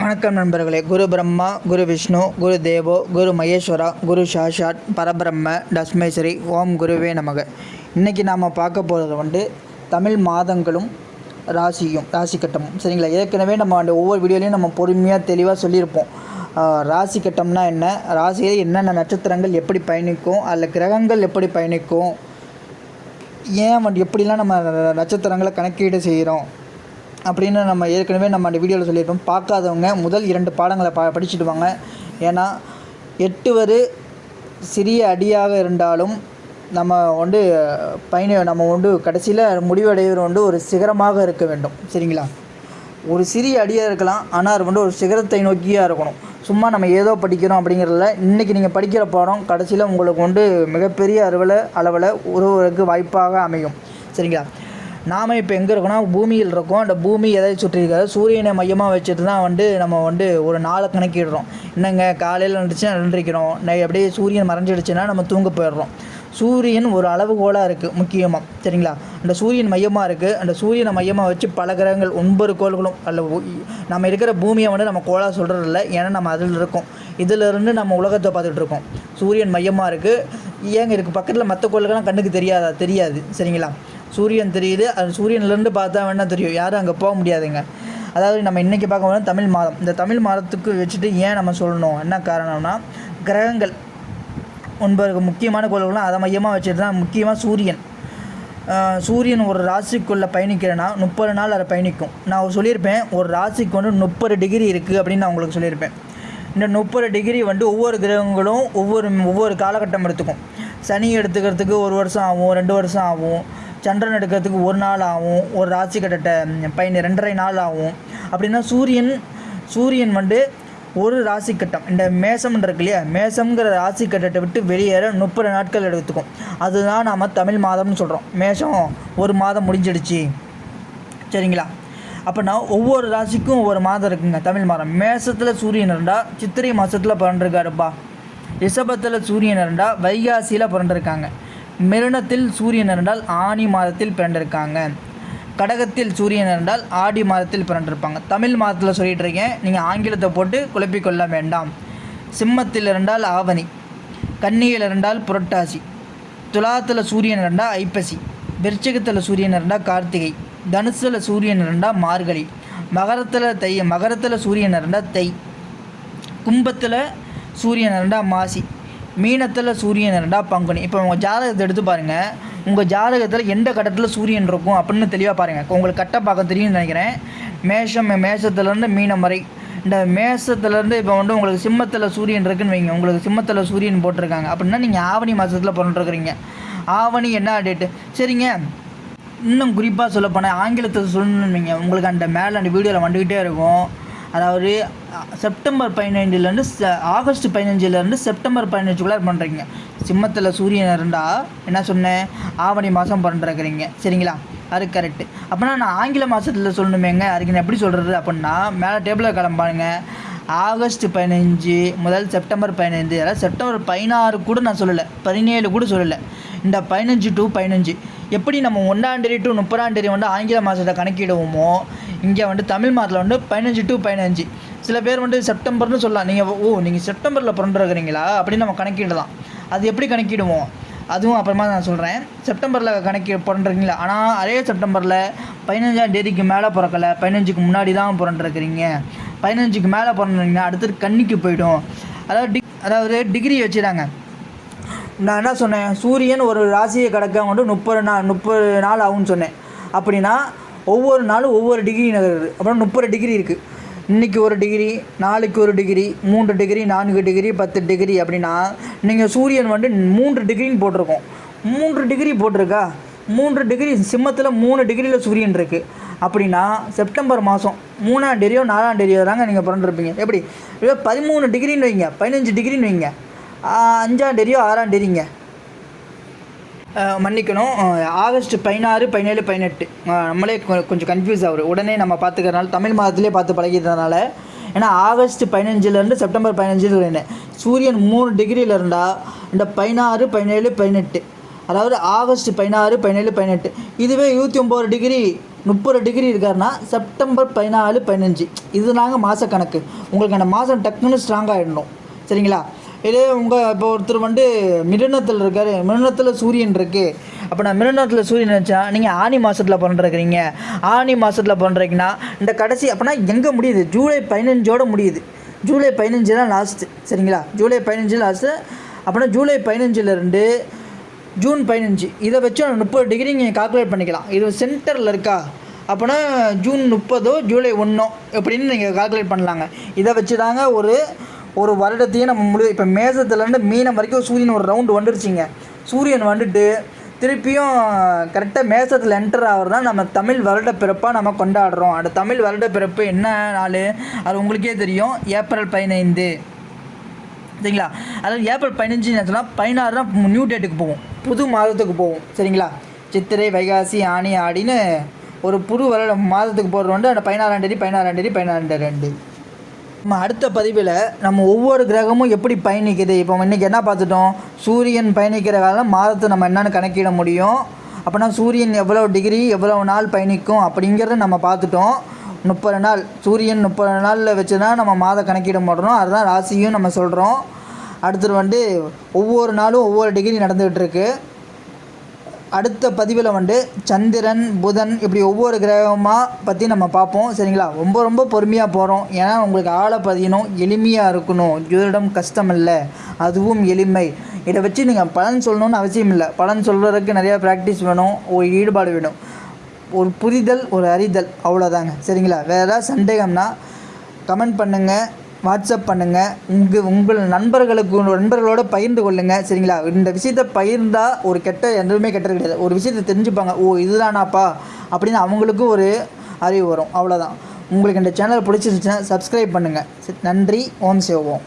வணக்கம் நண்பர்களே. குரு பிரம்மா குரு விஷ்ணு குரு தேவோ குரு மகேஸ்வரா குரு சாஷாட் பரபிரம்ம டஸ்மேஸ்வரி ஓம் குருவே நமக. இன்றைக்கி நாம் பார்க்க போகிறது வந்து தமிழ் மாதங்களும் ராசியும் ராசி கட்டமும். சரிங்களா? ஏற்கனவே நம்ம அந்த ஒவ்வொரு வீடியோலையும் நம்ம பொறுமையாக தெளிவாக சொல்லியிருப்போம். ராசி கட்டம்னா என்ன? ராசியில் என்னென்ன நட்சத்திரங்கள் எப்படி பயணிக்கும்? அதில் கிரகங்கள் எப்படி பயணிக்கும்? ஏன் வந்து எப்படிலாம் நம்ம நட்சத்திரங்களை கணக்கீடு செய்கிறோம்? அப்படின்னு நம்ம ஏற்கனவே நம்ம அந்த வீடியோவில் சொல்லியிருப்போம். பார்க்காதவங்க முதல் இரண்டு பாடங்களை பா படிச்சுட்டு வாங்க. ஏன்னா எட்டு வரு சிறிய அடியாக இருந்தாலும் நம்ம வந்து பயண நம்ம வந்து கடைசியில் முடிவடைவது வந்து ஒரு சிகரமாக இருக்க வேண்டும். சரிங்களா? ஒரு சிறிய அடியாக இருக்கலாம் ஆனால் அது வந்து ஒரு சிகரத்தை நோக்கியாக இருக்கணும். சும்மா நம்ம ஏதோ படிக்கிறோம் அப்படிங்கிறதுல இன்றைக்கி நீங்கள் படிக்கிற பாடம் கடைசியில் உங்களுக்கு வந்து மிகப்பெரிய அளவில் அளவில் உருவதற்கு வாய்ப்பாக அமையும். சரிங்களா? நாம் இப்போ எங்கே இருக்கோம்னா பூமியில் இருக்கோம். அந்த பூமி எதை சுற்றிருக்காது சூரியனை மையமாக வச்சுட்டு தான் வந்து நம்ம வந்து ஒரு நாளை கணக்கிடுறோம். என்னங்க காலையில் வந்துச்சுன்னா நின்றுக்கிறோம் நை அப்படியே சூரியன் மறைஞ்சிடுச்சுன்னா நம்ம தூங்க போயிடுறோம். சூரியன் ஒரு அளவுகோலாக இருக்குது முக்கியமாக சரிங்களா? அந்த சூரியன் மையமாக இருக்குது அந்த சூரியனை மையமாக வச்சு பல கிரகங்கள் ஒன்பது கோள்களும் அல்ல நம்ம இருக்கிற பூமியை வந்து நம்ம கோளாக சொல்கிறது இல்லை ஏன்னா நம்ம அதில் இருக்கோம். இதிலிருந்து நம்ம உலகத்தை பார்த்துட்டு இருக்கோம். சூரியன் மையமாக இருக்குது ஏங்க இருக்குது பக்கத்தில் மற்ற கோள்கள்லாம் கண்ணுக்கு தெரியாதா? தெரியாது. சரிங்களா? சூரியன் தெரியுது. அது சூரியன்லேருந்து பார்த்தா வேணால் தெரியும். யாரும் அங்கே போக முடியாதுங்க. அதாவது நம்ம இன்றைக்கி பார்க்க போனால் தமிழ் மாதம். இந்த தமிழ் மாதத்துக்கு வச்சுட்டு ஏன் நம்ம சொல்லணும்? என்ன காரணம்னா கிரகங்கள் ஒன்பது முக்கியமான கோள்கள்லாம் அதை மையமாக வச்சுட்டு தான் முக்கியமாக சூரியன். சூரியன் ஒரு ராசிக்குள்ளே பயணிக்கிறேன்னா முப்பது நாள் அதை பயணிக்கும். நான் சொல்லியிருப்பேன் ஒரு ராசிக்கு வந்து முப்பது டிகிரி இருக்குது அப்படின்னு நான் உங்களுக்கு சொல்லியிருப்பேன். இந்த முப்பது டிகிரி வந்து ஒவ்வொரு கிரகங்களும் ஒவ்வொரு ஒவ்வொரு காலகட்டம் எடுத்துக்கும். சனி எடுத்துக்கிறதுக்கு ஒரு வருஷம் ஆகும் ரெண்டு வருஷம் ஆகும். சந்திரன் எடுக்கிறதுக்கு ஒரு நாள் ஆகும் ஒரு ராசி கட்டத்தை பயணி ரெண்டரை நாள் ஆகும். அப்படின்னா சூரியன் சூரியன் வந்து ஒரு ராசி கட்டம் இந்த மேசம் இருக்கு இல்லையா? மேசம்ங்கிற ராசி கட்டத்தை விட்டு வெளியேற முப்பது நாட்கள் எடுத்துக்கும். அதுதான் நாம் தமிழ் மாதம்னு சொல்கிறோம் மேஷம் ஒரு மாதம் முடிஞ்சிடுச்சு. சரிங்களா? அப்போனா ஒவ்வொரு ராசிக்கும் ஒவ்வொரு மாதம் இருக்குங்க தமிழ் மாதம். மேசத்தில் சூரியன் இருந்தால் சித்திரை மாதத்தில் பிறந்திருக்காருப்பா. ரிஷபத்தில் சூரியன் இருந்தால் வைகாசியில் பிறந்திருக்காங்க. மிருணத்தில் சூரியன் இருந்தால் ஆனி மாதத்தில் பிறந்திருக்காங்க. கடகத்தில் சூரியன் இருந்தால் ஆடி மாதத்தில் பிறந்திருப்பாங்க. தமிழ் மாதத்தில் சொல்லிட்டு இருக்கேன். நீங்கள் ஆங்கிலத்தை போட்டு குழப்பிக்கொள்ள வேண்டாம். சிம்மத்தில் இருந்தால் ஆவணி. கன்னியில் இருந்தால் புரட்டாசி. துலாத்தில் சூரியன் இருந்தால் ஐப்பசி. விருச்சகத்தில் சூரியன் இருந்தால் கார்த்திகை. தனுசில் சூரியன் இருந்தால் மார்கழி. மகரத்தில் தை மகரத்தில் சூரியன் இருந்தால் தை. கும்பத்தில் சூரியன் இருந்தால் மாசி. மீனத்தில் சூரியன் இருந்தால் பங்குனி. இப்போ உங்கள் ஜாதகத்தை எடுத்து பாருங்கள் உங்கள் ஜாதகத்தில் எந்த கட்டத்தில் சூரியன் இருக்கும் அப்படின்னு தெளிவாக பாருங்கள் உங்களுக்கு கட்ட பார்க்க தெரியும்னு நினைக்கிறேன். மேஷம் மேஷத்துலேருந்து மீனம் வரை. இந்த மேஷத்துலேருந்து இப்போ வந்து உங்களுக்கு சிம்மத்தில் சூரியன் இருக்குன்னு வைங்க. உங்களுக்கு சிம்மத்தில் சூரியன் போட்டிருக்காங்க. அப்படின்னா நீங்கள் ஆவணி மாதத்தில் பண்ணிட்டுருக்குறீங்க ஆவணி என்ன டேட்டு சரிங்க. இன்னும் குறிப்பாக சொல்லப்போனால் ஆங்கிலத்தில் ஆங்கிலத்தை வைங்க. உங்களுக்கு அந்த மேலே அந்த வீடியோவில் வந்துக்கிட்டே இருக்கும். அதாவது செப்டம்பர் பதினைஞ்சுலேருந்து ஆகஸ்ட் பதினஞ்சுலேருந்து செப்டம்பர் பதினஞ்சுக்குள்ளே பண்ணுறீங்க சிம்மத்தில் சூரியன் இருந்தால் என்ன சொன்னேன் ஆவணி மாதம் பண்ணுறக்குறீங்க சரிங்களா? அது கரெக்டு அப்படின்னா நான் ஆங்கில மாதத்தில் சொல்லணுமேங்க. அதுக்கு நான் எப்படி சொல்கிறது அப்படின்னா மேலே டேபிளில் கிளம்பாருங்க ஆகஸ்ட் பதினஞ்சு முதல் செப்டம்பர் பதினைந்து. அதாவது செப்டம்பர் பதினாறு கூட நான் சொல்லலை. பதினேழு கூட சொல்லலை. இந்த பதினஞ்சு டு பதினஞ்சு. எப்படி நம்ம ஒன்றாந்தேதி டு முப்பதாந்தேதி வந்து ஆங்கில மாதத்தை கணக்கிடுவோமோ இங்கே வந்து தமிழ் மாதத்தில் வந்து பதினஞ்சு டு பதினஞ்சு. சில பேர் வந்து செப்டம்பர்னு சொல்லலாம். நீங்கள் ஓ நீங்கள் செப்டம்பரில் பிறந்துருக்குறீங்களா? அப்படின்னு நம்ம கணக்கிடலாம். அது எப்படி கணக்கிடுவோம்? அதுவும் அப்புறமா நான் சொல்கிறேன் செப்டம்பரில் கணக்கி பிறந்துருக்கீங்களா? ஆனால் அதே செப்டம்பரில் பதினஞ்சாம் தேதிக்கு மேலே பிறக்கலை. பதினஞ்சுக்கு முன்னாடி தான் பிறந்துருக்குறீங்க. பதினஞ்சுக்கு மேலே பிறந்துருக்கீங்கன்னா அடுத்தது கன்னிக்கு போயிடும். அதாவது டிக் அதாவது டிகிரி வச்சுறாங்க நான் என்ன சொன்னேன்? சூரியன் ஒரு ராசியை கடக்க வந்து முப்பது நாள் முப்பது நாள் ஆகும்னு சொன்னேன். அப்படின்னா ஒவ்வொரு நாளும் ஒவ்வொரு டிகிரி நகருது அப்புறம் முப்பது டிகிரி இருக்குது இன்றைக்கி ஒரு டிகிரி நாளைக்கு ஒரு டிகிரி மூன்று டிகிரி நான்கு டிகிரி பத்து டிகிரி அப்படின்னா நீங்கள் சூரியன் வந்து மூன்று டிகிரின்னு போட்டிருக்கோம். மூன்று டிகிரி போட்டிருக்கா? மூன்று டிகிரி சிம்மத்தில் மூணு டிகிரியில் சூரியன் இருக்குது அப்படின்னா செப்டம்பர் மாதம் மூணாம் டிகிரியோ நாலாம் டிகிரியோ தாங்க நீங்கள் பிறந்திருப்பீங்க. எப்படி? பதிமூணு டிகிரின்னு வைங்க. பதினஞ்சு டிகிரின்னு வைங்க. அஞ்சாம் டிகிரியோ ஆறாம் டிகிரிங்க மன்னிக்கணும். ஆகஸ்ட் பதினாறு பதினேழு பதினெட்டு. நம்மளே கொஞ்சம் கன்ஃபியூஸ் ஆகுது. உடனே நம்ம பார்த்துக்கறனால தமிழ் மாதத்திலே பார்த்து பழகிட்டதுனால ஏன்னா ஆகஸ்ட் பதினஞ்சுலேருந்து செப்டம்பர் பதினஞ்சு சூரியன் மூணு டிகிரியில் இருந்தால் இந்த பதினாறு பதினேழு பதினெட்டு. அதாவது ஆகஸ்ட் பதினாறு பதினேழு பதினெட்டு. இதுவே இருபத்தி ஒம்பது டிகிரி முப்பது டிகிரி இருக்காருன்னா செப்டம்பர் பதினாலு பதினஞ்சு. இது நாங்கள் மாத கணக்கு உங்களுக்கு அந்த மாதம் டக்குன்னு ஸ்ட்ராங்காகிடணும் சரிங்களா? இதே உங்கள் இப்போ ஒருத்தர் வந்து மிருணத்தில் இருக்கார். மிருணத்தில் சூரியன் இருக்குது அப்போ நான் மிருணத்தில் சூரியன் நினச்சா நீங்கள் ஆனி மாதத்தில் பிறந்திருக்கிறீங்க. ஆனி மாதத்தில் பண்ணுறீங்கன்னா இந்த கடைசி அப்போனா எங்கே முடியுது? ஜூலை பதினஞ்சோட முடியுது. ஜூலை பதினஞ்சு தான் லாஸ்ட்டு சரிங்களா? ஜூலை பதினஞ்சு லாஸ்ட்டு அப்படின்னா ஜூலை பதினஞ்சுலேருந்து ஜூன் பதினஞ்சு. இதை வச்சு முப்பது டிகிரி நீங்கள் கால்குலேட் பண்ணிக்கலாம். இது சென்டரில் இருக்கா? அப்போனா ஜூன் முப்பதோ ஜூலை ஒன்றோ எப்படின்னு நீங்கள் கால்குலேட் பண்ணலாங்க. இதை வச்சு தாங்க ஒரு ஒரு வருடத்தையும் நம்ம முழு இப்போ மேசத்துலேருந்து மீனம் வரைக்கும் சூரியன் ஒரு ரவுண்டு வந்துருச்சிங்க. சூரியன் வந்துட்டு திருப்பியும் கரெக்டாக மேசத்தில் என்டர் ஆகிறதா நம்ம தமிழ் வருட பிறப்பாக நம்ம கொண்டாடுறோம். அந்த தமிழ் வருட பிறப்பு என்ன நாள்? அது உங்களுக்கே தெரியும். ஏப்ரல் பதினைந்து. சரிங்களா? அதாவது ஏப்ரல் பதினஞ்சு சொன்னால் பதினாறு தான் நியூ டேட்டுக்கு போவோம். புது மாதத்துக்கு போவோம். சரிங்களா? சித்திரை வைகாசி ஆணி ஆடின்னு ஒரு புது வருட மாதத்துக்கு போகிறது அந்த பதினாறாம் தேதி பதினாறாம் தேதி பதினாறாம் ரெண்டு. நம்ம அடுத்த பதிவில் நம்ம ஒவ்வொரு கிரகமும் எப்படி பயணிக்குது? இப்போ இன்றைக்கி என்ன பார்த்துட்டோம்? சூரியன் பயணிக்கிற காலம் மாதத்தை நம்ம என்னென்னு கணக்கிட முடியும். அப்போனா சூரியன் எவ்வளோ டிகிரி எவ்வளோ நாள் பயணிக்கும் அப்படிங்கிறத நம்ம பார்த்துட்டோம். முப்பது நாள் சூரியன் முப்பது நாளில் வச்சு தான் நம்ம மாத கணக்கிட மாட்டோம் அதுதான் ராசியும் நம்ம சொல்கிறோம் அடுத்தது வந்து ஒவ்வொரு நாளும் ஒவ்வொரு டிகிரி நடந்துகிட்டு இருக்குது அடுத்த பதிவில் வந்து சந்திரன் புதன் இப்படி ஒவ்வொரு கிரகமாக பற்றி நம்ம பார்ப்போம். சரிங்களா? ரொம்ப ரொம்ப பொறுமையாக போகிறோம் ஏன்னா உங்களுக்கு ஆளை பதியணும் எளிமையாக இருக்கணும். ஜோதிடம் கஷ்டம் இல்லை அதுவும் எளிமை. இதை வச்சு நீங்கள் பலன் சொல்லணும்னு அவசியம் இல்லை. பலன் சொல்கிறதுக்கு நிறையா ப்ராக்டிஸ் வேணும். ஒரு ஈடுபாடு வேணும். ஒரு புரிதல் ஒரு அறிதல். அவ்வளோதாங்க சரிங்களா? வேறு ஏதாவது சந்தேகம்னா கமெண்ட் பண்ணுங்கள் வாட்ஸ்அப் பண்ணுங்கள் உங்கள் உங்கள் நண்பர்களுக்கு நண்பர்களோடு பகிர்ந்து கொள்ளுங்கள் சரிங்களா? இந்த விஷயத்தை பகிர்ந்தால் ஒரு கெட்ட எதுவுமே கெட்டது கிடையாது. ஒரு விஷயத்தை தெரிஞ்சுப்பாங்க. ஓ இதுதானாப்பா? அப்படின்னு அவங்களுக்கும் ஒரு அறிவு வரும். அவ்வளோதான் உங்களுக்கு இந்த சேனல் பிடிச்சிருந்துச்சுன்னா சப்ஸ்கிரைப் பண்ணுங்கள் நன்றி. ஓம் சிவோம்